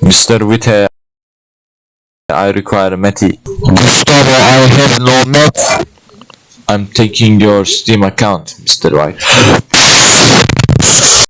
Mr. Witte, I require a Matty. Gustavo, I have no net. I'm taking your Steam account, Mr. White.